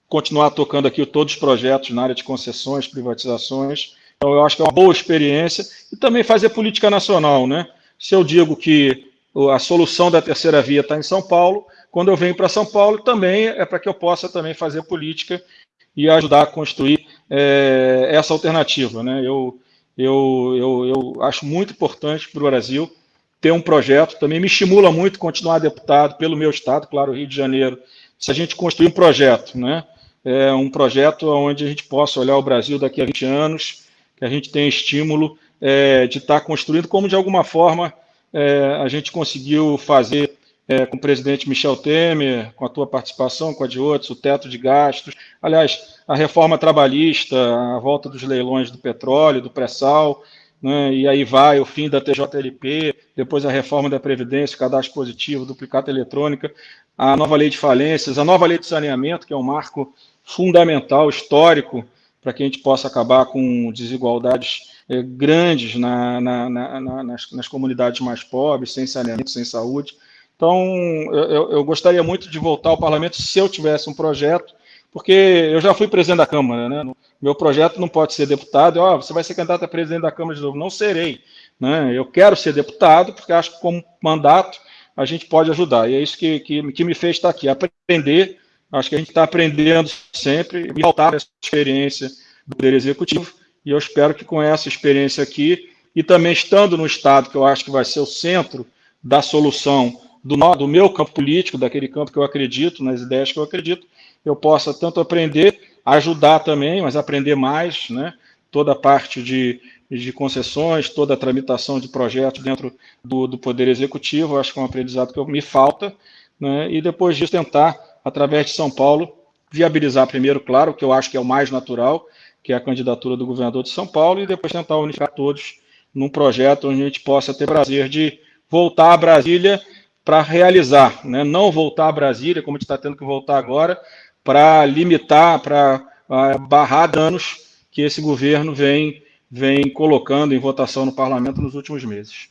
continuar tocando aqui todos os projetos na área de concessões, privatizações. Então, eu acho que é uma boa experiência e também fazer política nacional, né? Se eu digo que a solução da terceira via está em São Paulo. Quando eu venho para São Paulo, também é para que eu possa também fazer política e ajudar a construir é, essa alternativa. Né? Eu, eu, eu, eu acho muito importante para o Brasil ter um projeto, também me estimula muito continuar deputado pelo meu estado, claro, Rio de Janeiro, se a gente construir um projeto, né? É um projeto onde a gente possa olhar o Brasil daqui a 20 anos, que a gente tenha estímulo é, de estar tá construindo, como de alguma forma é, a gente conseguiu fazer é, com o presidente Michel Temer, com a tua participação, com a de outros, o teto de gastos, aliás, a reforma trabalhista, a volta dos leilões do petróleo, do pré-sal, né, e aí vai o fim da TJLP, depois a reforma da Previdência, cadastro positivo, duplicata eletrônica, a nova lei de falências, a nova lei de saneamento, que é um marco fundamental, histórico, para que a gente possa acabar com desigualdades é, grandes na, na, na, nas, nas, comunidades mais pobres, sem saneamento, sem saúde. Então, eu, eu, gostaria muito de voltar ao parlamento se eu tivesse um projeto, porque eu já fui presidente da Câmara, né? Meu projeto não pode ser deputado, ó, oh, você vai ser candidato a presidente da Câmara de novo. Não serei. Né? Eu quero ser deputado, porque acho que como mandato a gente pode ajudar. E é isso que, que, que me fez estar aqui, aprender. Acho que a gente está aprendendo sempre, e voltar essa experiência do Poder Executivo e eu espero que com essa experiência aqui, e também estando no Estado, que eu acho que vai ser o centro da solução do, do meu campo político, daquele campo que eu acredito, nas ideias que eu acredito, eu possa tanto aprender, ajudar também, mas aprender mais, né? toda a parte de, de concessões, toda a tramitação de projetos dentro do, do Poder Executivo, acho que é um aprendizado que me falta, né, e depois disso tentar, através de São Paulo, viabilizar primeiro, claro, que eu acho que é o mais natural, que é a candidatura do governador de São Paulo, e depois tentar unificar todos num projeto onde a gente possa ter prazer de voltar a Brasília para realizar, né? não voltar a Brasília, como a gente está tendo que voltar agora, para limitar, para uh, barrar danos que esse governo vem, vem colocando em votação no parlamento nos últimos meses.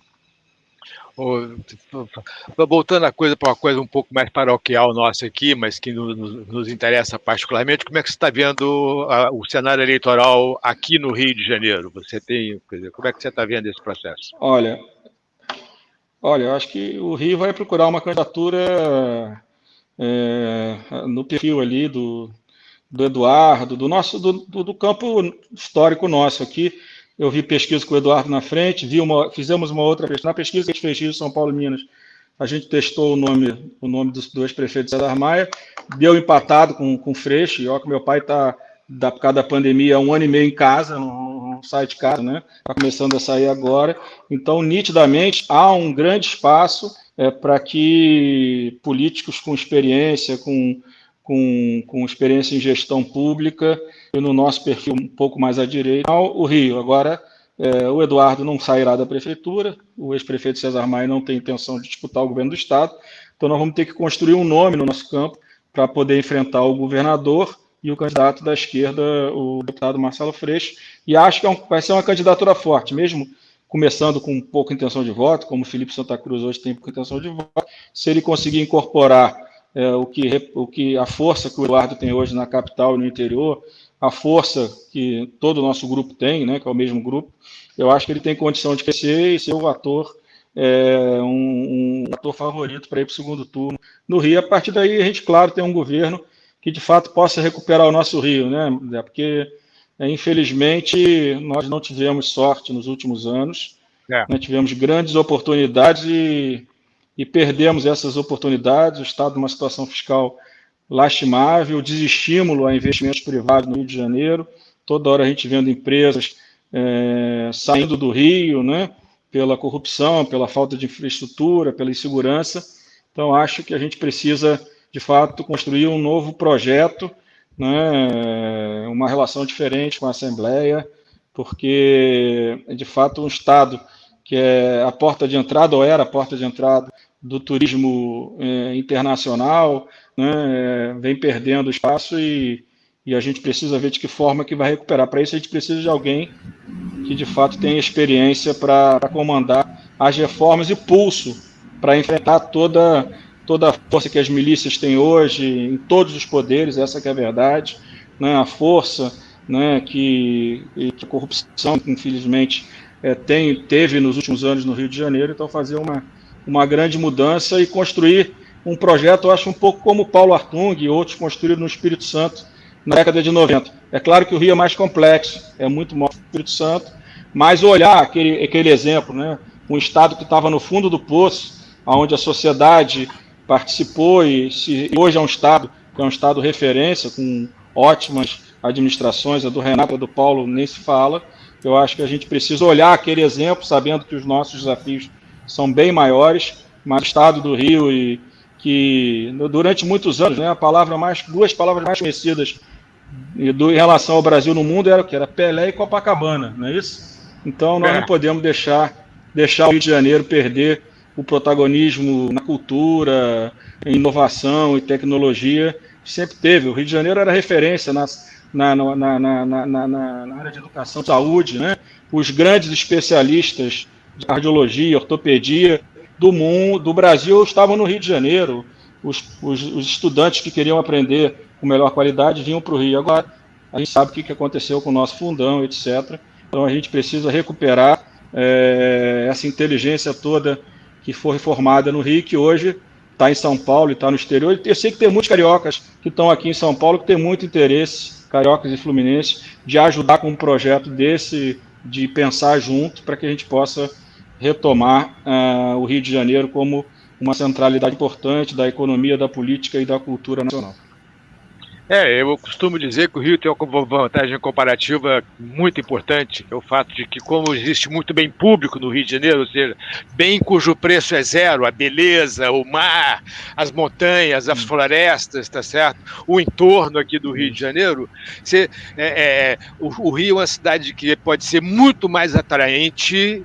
Voltando a coisa para uma coisa um pouco mais paroquial nossa aqui, mas que nos, nos interessa particularmente, como é que você está vendo a, o cenário eleitoral aqui no Rio de Janeiro? Você tem, dizer, como é que você está vendo esse processo? Olha, olha, eu acho que o Rio vai procurar uma candidatura é, no perfil ali do, do Eduardo, do nosso do, do, campo histórico nosso aqui. Eu vi pesquisa com o Eduardo na frente, vi uma, fizemos uma outra pesquisa. Na pesquisa que a gente fez Rio, São Paulo e Minas, a gente testou o nome, o nome dos dois prefeitos César Maia, deu empatado com, com o Freixo, e ó que meu pai está, por causa da pandemia, um ano e meio em casa, não, de casa, né? Está começando a sair agora. Então, nitidamente, há um grande espaço é, para que políticos com experiência, com, com, com experiência em gestão pública, e no nosso perfil um pouco mais à direita, o Rio. Agora, é, o Eduardo não sairá da prefeitura, o ex-prefeito César Maia não tem intenção de disputar o governo do Estado, então nós vamos ter que construir um nome no nosso campo para poder enfrentar o governador e o candidato da esquerda, o deputado Marcelo Freixo, e acho que é vai ser uma candidatura forte, mesmo começando com pouca intenção de voto, como o Felipe Santa Cruz hoje tem pouca intenção de voto, se ele conseguir incorporar é, o, que, o que a força que o Eduardo tem hoje na capital e no interior, a força que todo o nosso grupo tem, né, que é o mesmo grupo, eu acho que ele tem condição de crescer e ser o ator, é, um, um, ator favorito para ir para o segundo turno no Rio. A partir daí, a gente, claro, tem um governo que de fato possa recuperar o nosso Rio, né? Porque é, infelizmente, nós não tivemos sorte nos últimos anos. É. Né? Tivemos grandes oportunidades e, e, perdemos essas oportunidades. O Estado numa situação fiscal lastimável, desestímulo a investimentos privados no Rio de Janeiro. Toda hora a gente vendo empresas é, saindo do Rio, né? pela corrupção, pela falta de infraestrutura, pela insegurança. Então, acho que a gente precisa, de fato, construir um novo projeto né, uma relação diferente com a Assembleia, porque, de fato, um Estado que é a porta de entrada, ou era a porta de entrada do turismo é, internacional, né, vem perdendo espaço e, e a gente precisa ver de que forma que vai recuperar. Para isso, a gente precisa de alguém que, de fato, tenha experiência para comandar as reformas e pulso para enfrentar toda toda a força que as milícias têm hoje, em todos os poderes, essa é a verdade, né, a força né, que, que a corrupção, infelizmente, é, tem, teve nos últimos anos no Rio de Janeiro, então fazer uma, uma grande mudança e construir um projeto, eu acho um pouco como Paulo Artung e outros construíram no Espírito Santo na década de 90. É claro que o Rio é mais complexo, é muito maior que o Espírito Santo, mas olhar aquele, aquele exemplo, né, um estado que estava no fundo do poço, onde a sociedade participou e, se, hoje é um Estado que é um Estado referência, com ótimas administrações, a do Renato, a do Paulo nem se fala. Eu acho que a gente precisa olhar aquele exemplo, sabendo que os nossos desafios são bem maiores, mas o Estado do Rio e que durante muitos anos, né, a palavra mais, duas palavras mais conhecidas do, em relação ao Brasil no mundo era o que era Pelé e Copacabana, não é isso? Então nós é. não podemos deixar deixar o Rio de Janeiro perder o protagonismo na cultura, em inovação e tecnologia, sempre teve. O Rio de Janeiro era referência nas, na, na, na, na, área de educação saúde, né? Os grandes especialistas de cardiologia, ortopedia do mundo, do Brasil estavam no Rio de Janeiro. Os, os, os estudantes que queriam aprender com melhor qualidade vinham para o Rio. Agora, a gente sabe o que aconteceu com o nosso fundão, etc. Então, a gente precisa recuperar é, essa inteligência toda que foi formada no Rio, que hoje está em São Paulo e está no exterior. Eu sei que tem muitos cariocas que estão aqui em São Paulo que têm muito interesse, cariocas e fluminenses, de ajudar com um projeto desse, de pensar junto, para que a gente possa retomar uh, o Rio de Janeiro como uma centralidade importante da economia, da política e da cultura nacional. É, eu costumo dizer que o Rio tem uma vantagem comparativa muito importante, é o fato de que, como existe muito bem público no Rio de Janeiro, ou seja, bem cujo preço é zero, a beleza, o mar, as montanhas, as hum. florestas, tá certo? O entorno aqui do Rio de Janeiro, você, é, é, o, o Rio é uma cidade que pode ser muito mais atraente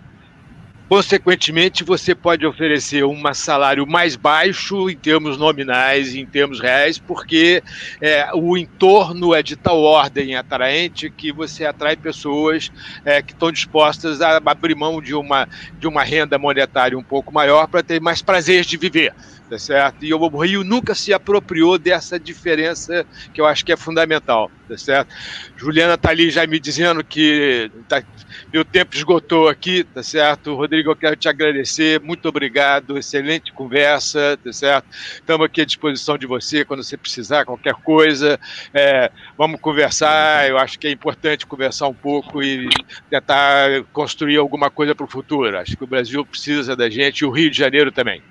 Consequentemente, você pode oferecer um salário mais baixo em termos nominais, em termos reais, porque é, o entorno é de tal ordem atraente que você atrai pessoas é, que estão dispostas a abrir mão de uma, de uma renda monetária um pouco maior para ter mais prazeres de viver tá certo? E o Rio nunca se apropriou dessa diferença que eu acho que é fundamental, tá certo? Juliana está ali já me dizendo que tá, meu tempo esgotou aqui, tá certo? Rodrigo, eu quero te agradecer, muito obrigado, excelente conversa, tá certo? Estamos aqui à disposição de você quando você precisar, qualquer coisa, é, vamos conversar, eu acho que é importante conversar um pouco e tentar construir alguma coisa para o futuro, acho que o Brasil precisa da gente e o Rio de Janeiro também.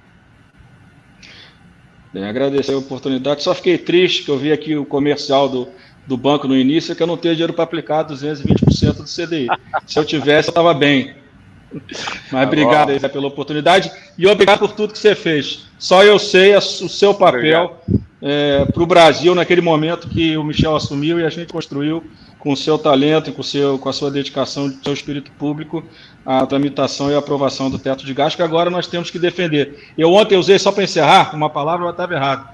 Bem, agradecer a oportunidade. Só fiquei triste que eu vi aqui o comercial do, do banco no início, que eu não tenho dinheiro para aplicar 220% do CDI. Se eu tivesse, eu estava bem. Mas tá obrigado aí pela oportunidade e obrigado por tudo que você fez. Só eu sei o seu papel é, para o Brasil naquele momento que o Michel assumiu e a gente construiu com o seu talento e com, seu, com a sua dedicação, seu espírito público, a tramitação e a aprovação do teto de gastos, que agora nós temos que defender. Eu ontem usei, só para encerrar, uma palavra, eu estava errado.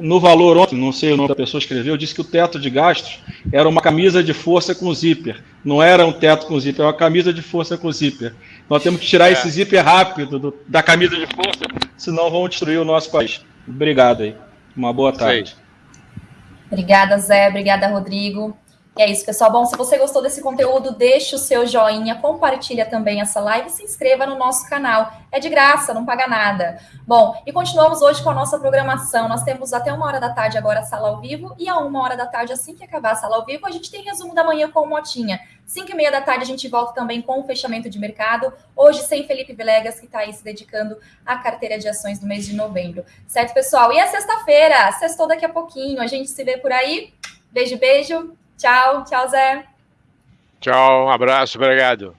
No valor ontem, não sei o nome da pessoa escreveu, disse que o teto de gastos era uma camisa de força com zíper. Não era um teto com zíper, era uma camisa de força com zíper. Nós temos que tirar é. esse zíper rápido do, da camisa de força, senão vão destruir o nosso país. Obrigado aí. Uma boa tarde. Obrigada, Zé. Obrigada, Rodrigo. E é isso, pessoal. Bom, se você gostou desse conteúdo, deixe o seu joinha, compartilha também essa live e se inscreva no nosso canal. É de graça, não paga nada. Bom, e continuamos hoje com a nossa programação. Nós temos até uma hora da tarde agora a sala ao vivo e a uma hora da tarde, assim que acabar a sala ao vivo, a gente tem resumo da manhã com o Motinha. Cinco e meia da tarde a gente volta também com o fechamento de mercado. Hoje sem Felipe Vilegas, que está aí se dedicando à carteira de ações do mês de novembro. Certo, pessoal? E a sexta-feira, sextou daqui a pouquinho. A gente se vê por aí. Beijo, beijo. Tchau, tchau, Zé. Tchau, um abraço, obrigado.